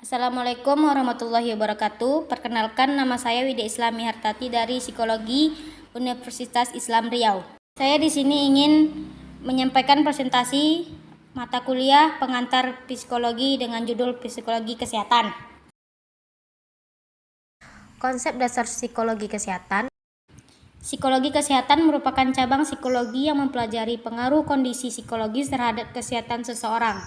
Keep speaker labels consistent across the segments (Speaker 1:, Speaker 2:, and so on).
Speaker 1: Assalamualaikum warahmatullahi wabarakatuh. Perkenalkan nama saya Widya Islami Hartati dari Psikologi Universitas Islam Riau. Saya di sini ingin menyampaikan presentasi mata kuliah pengantar psikologi dengan judul Psikologi Kesehatan. Konsep dasar psikologi kesehatan Psikologi kesehatan merupakan cabang psikologi yang mempelajari pengaruh kondisi psikologis terhadap kesehatan seseorang.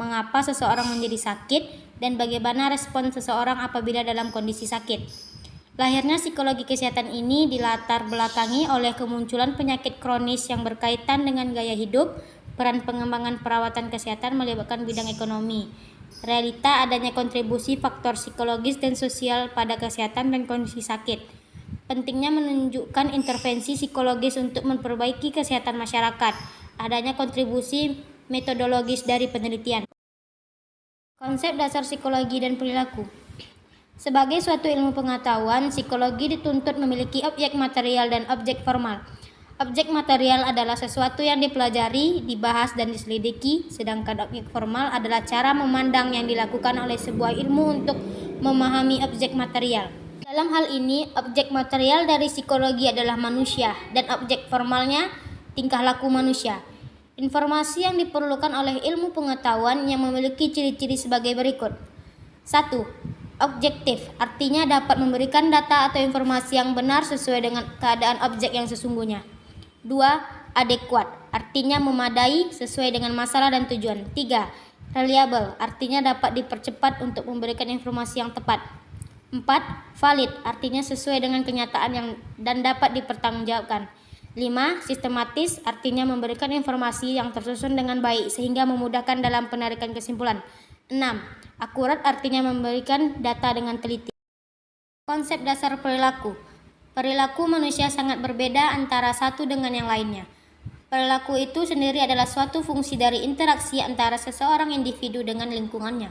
Speaker 1: Mengapa seseorang menjadi sakit dan bagaimana respon seseorang apabila dalam kondisi sakit. Lahirnya psikologi kesehatan ini dilatar belakangi oleh kemunculan penyakit kronis yang berkaitan dengan gaya hidup, peran pengembangan perawatan kesehatan melibatkan bidang ekonomi. Realita adanya kontribusi faktor psikologis dan sosial pada kesehatan dan kondisi sakit. Pentingnya menunjukkan intervensi psikologis untuk memperbaiki kesehatan masyarakat. Adanya kontribusi metodologis dari penelitian. Konsep dasar psikologi dan perilaku Sebagai suatu ilmu pengetahuan, psikologi dituntut memiliki objek material dan objek formal. Objek material adalah sesuatu yang dipelajari, dibahas, dan diselidiki, sedangkan objek formal adalah cara memandang yang dilakukan oleh sebuah ilmu untuk memahami objek material. Dalam hal ini, objek material dari psikologi adalah manusia, dan objek formalnya tingkah laku manusia. Informasi yang diperlukan oleh ilmu pengetahuan yang memiliki ciri-ciri sebagai berikut. 1. Objektif, artinya dapat memberikan data atau informasi yang benar sesuai dengan keadaan objek yang sesungguhnya. 2. Adekuat, artinya memadai sesuai dengan masalah dan tujuan. 3. Reliable, artinya dapat dipercepat untuk memberikan informasi yang tepat. 4. Valid, artinya sesuai dengan kenyataan yang dan dapat dipertanggungjawabkan. 5. Sistematis artinya memberikan informasi yang tersusun dengan baik sehingga memudahkan dalam penarikan kesimpulan. 6. Akurat artinya memberikan data dengan teliti. Konsep dasar perilaku Perilaku manusia sangat berbeda antara satu dengan yang lainnya. Perilaku itu sendiri adalah suatu fungsi dari interaksi antara seseorang individu dengan lingkungannya.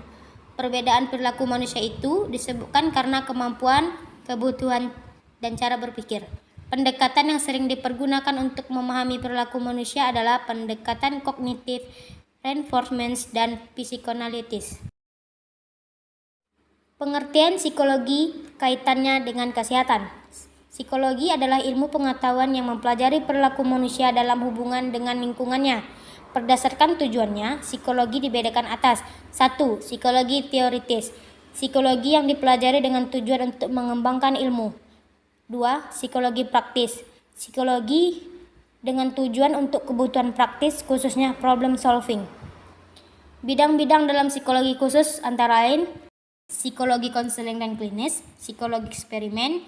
Speaker 1: Perbedaan perilaku manusia itu disebutkan karena kemampuan, kebutuhan, dan cara berpikir. Pendekatan yang sering dipergunakan untuk memahami perilaku manusia adalah pendekatan kognitif, reinforcement, dan psikanalitis. Pengertian psikologi kaitannya dengan kesehatan. Psikologi adalah ilmu pengetahuan yang mempelajari perilaku manusia dalam hubungan dengan lingkungannya. Berdasarkan tujuannya, psikologi dibedakan atas 1. Psikologi teoritis Psikologi yang dipelajari dengan tujuan untuk mengembangkan ilmu 2. Psikologi praktis. Psikologi dengan tujuan untuk kebutuhan praktis khususnya problem solving. Bidang-bidang dalam psikologi khusus antara lain psikologi konseling dan klinis, psikologi eksperimen,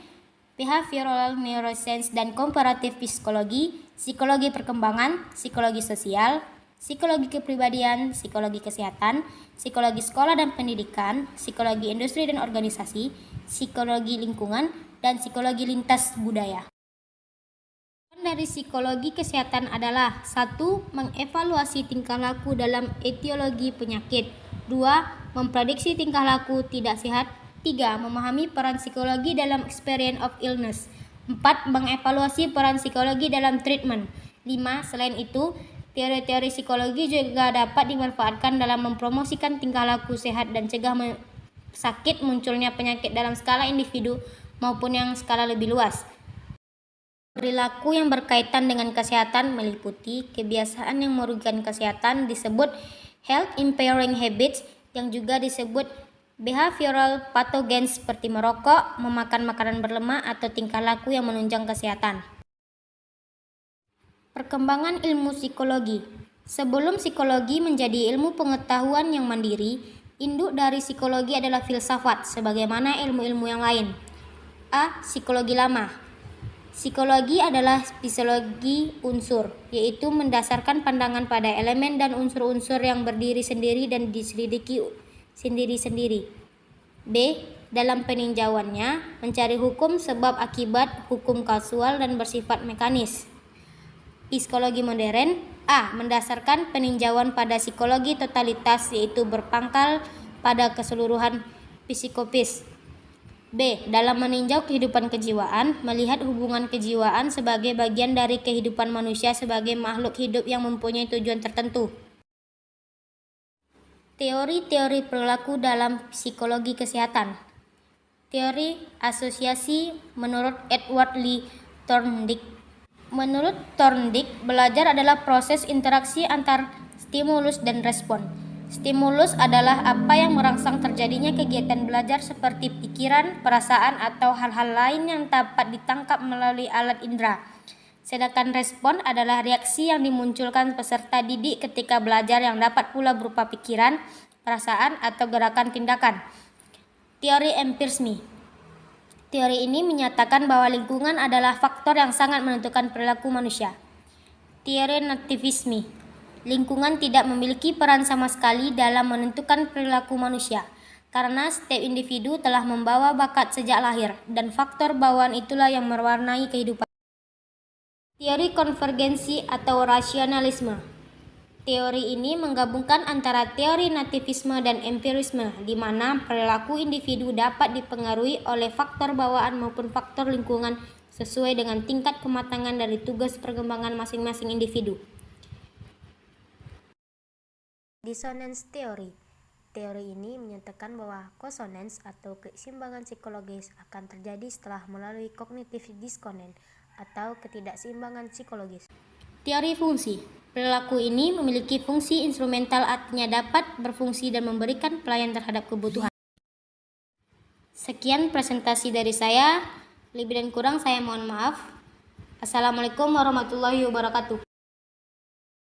Speaker 1: behavioral neuroscience dan komparatif psikologi, psikologi perkembangan, psikologi sosial, psikologi kepribadian, psikologi kesehatan, psikologi sekolah dan pendidikan, psikologi industri dan organisasi, psikologi lingkungan, dan psikologi lintas budaya. Dari psikologi kesehatan adalah satu Mengevaluasi tingkah laku dalam etiologi penyakit 2. Memprediksi tingkah laku tidak sehat 3. Memahami peran psikologi dalam experience of illness 4. Mengevaluasi peran psikologi dalam treatment 5. Selain itu, teori-teori psikologi juga dapat dimanfaatkan dalam mempromosikan tingkah laku sehat dan cegah sakit munculnya penyakit dalam skala individu maupun yang skala lebih luas. Perilaku yang berkaitan dengan kesehatan meliputi kebiasaan yang merugikan kesehatan disebut health impairing habits yang juga disebut behavioral pathogens seperti merokok, memakan makanan berlemak atau tingkah laku yang menunjang kesehatan. Perkembangan ilmu psikologi Sebelum psikologi menjadi ilmu pengetahuan yang mandiri, induk dari psikologi adalah filsafat sebagaimana ilmu-ilmu yang lain. A. Psikologi lama Psikologi adalah psikologi unsur, yaitu mendasarkan pandangan pada elemen dan unsur-unsur yang berdiri sendiri dan diselidiki sendiri-sendiri. B. Dalam peninjauannya, mencari hukum sebab akibat, hukum kasual dan bersifat mekanis. Psikologi modern A. Mendasarkan peninjauan pada psikologi totalitas yaitu berpangkal pada keseluruhan psikopis B. Dalam meninjau kehidupan kejiwaan, melihat hubungan kejiwaan sebagai bagian dari kehidupan manusia sebagai makhluk hidup yang mempunyai tujuan tertentu. Teori-teori perilaku dalam psikologi kesehatan. Teori asosiasi menurut Edward Lee Thorndike. Menurut Thorndike, belajar adalah proses interaksi antar stimulus dan respon. Stimulus adalah apa yang merangsang terjadinya kegiatan belajar seperti pikiran, perasaan, atau hal-hal lain yang dapat ditangkap melalui alat indera. Sedangkan respon adalah reaksi yang dimunculkan peserta didik ketika belajar yang dapat pula berupa pikiran, perasaan, atau gerakan tindakan. Teori empirisme Teori ini menyatakan bahwa lingkungan adalah faktor yang sangat menentukan perilaku manusia. Teori nativisme Lingkungan tidak memiliki peran sama sekali dalam menentukan perilaku manusia, karena setiap individu telah membawa bakat sejak lahir, dan faktor bawaan itulah yang mewarnai kehidupan. Teori konvergensi atau rasionalisme Teori ini menggabungkan antara teori nativisme dan empirisme, di mana perilaku individu dapat dipengaruhi oleh faktor bawaan maupun faktor lingkungan sesuai dengan tingkat kematangan dari tugas perkembangan masing-masing individu. Dissonance Theory Teori ini menyatakan bahwa konsonans atau keseimbangan psikologis akan terjadi setelah melalui kognitif diskonen atau ketidakseimbangan psikologis. Teori fungsi Perilaku ini memiliki fungsi instrumental artinya dapat berfungsi dan memberikan pelayan terhadap kebutuhan. Sekian presentasi dari saya. Lebih dan kurang saya mohon maaf. Assalamualaikum warahmatullahi wabarakatuh.